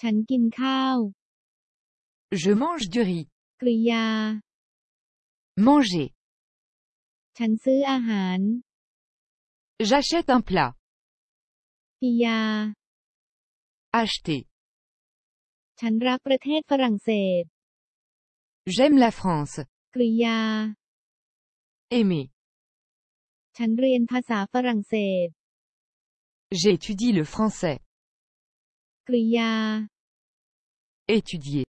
ฉันกินข้าว Je mange du riz. กริยา Manger. ฉันซื้ออาหาร J'achète un plat. กิยา Acheter. ฉันรักประเทศฝรั่งเศส J'aime la France. กริยา Aimer. ฉันเรียนภาษาฝรั่งเศส J'étudie le français. กริยา Étudier.